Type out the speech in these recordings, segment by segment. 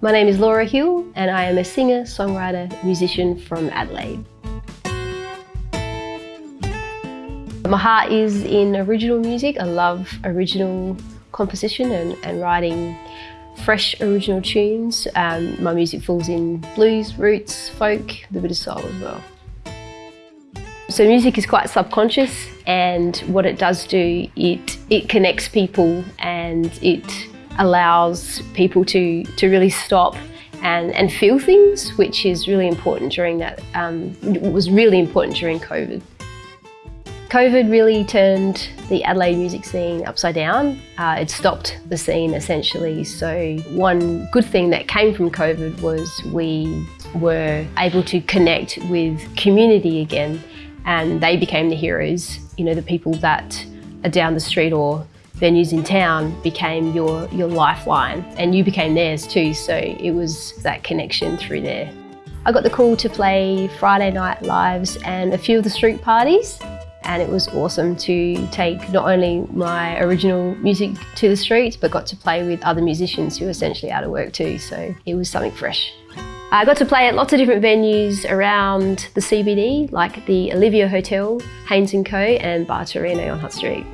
My name is Laura Hill and I am a singer, songwriter, musician from Adelaide. My heart is in original music. I love original composition and, and writing fresh original tunes. Um, my music falls in blues, roots, folk, a bit of soul as well. So music is quite subconscious and what it does do, it, it connects people and it allows people to, to really stop and, and feel things, which is really important during that, um, was really important during COVID. COVID really turned the Adelaide music scene upside down. Uh, it stopped the scene essentially. So one good thing that came from COVID was we were able to connect with community again and they became the heroes. You know, the people that are down the street or venues in town became your, your lifeline and you became theirs too. So it was that connection through there. I got the call to play Friday night lives and a few of the street parties and it was awesome to take not only my original music to the streets but got to play with other musicians who were essentially out of work too so it was something fresh. I got to play at lots of different venues around the CBD like the Olivia Hotel, Hains & Co and Bar Torino on Hutt Street.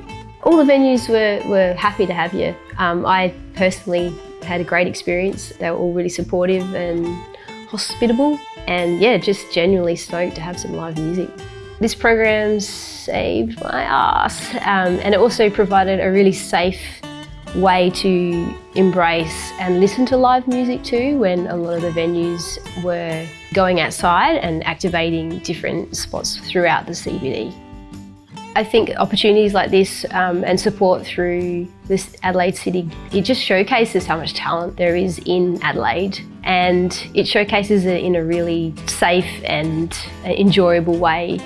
All the venues were, were happy to have you. Um, I personally had a great experience. They were all really supportive and hospitable and yeah, just genuinely stoked to have some live music. This program saved my ass um, and it also provided a really safe way to embrace and listen to live music too when a lot of the venues were going outside and activating different spots throughout the CBD. I think opportunities like this um, and support through this Adelaide City, it just showcases how much talent there is in Adelaide. And it showcases it in a really safe and enjoyable way